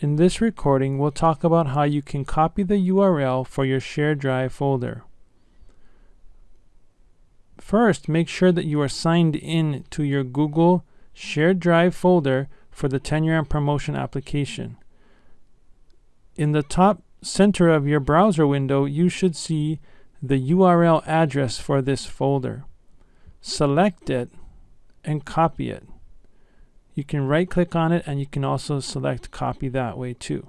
In this recording, we'll talk about how you can copy the URL for your shared drive folder. First, make sure that you are signed in to your Google Shared Drive folder for the Tenure and Promotion application. In the top center of your browser window, you should see the URL address for this folder. Select it and copy it. You can right click on it and you can also select copy that way too.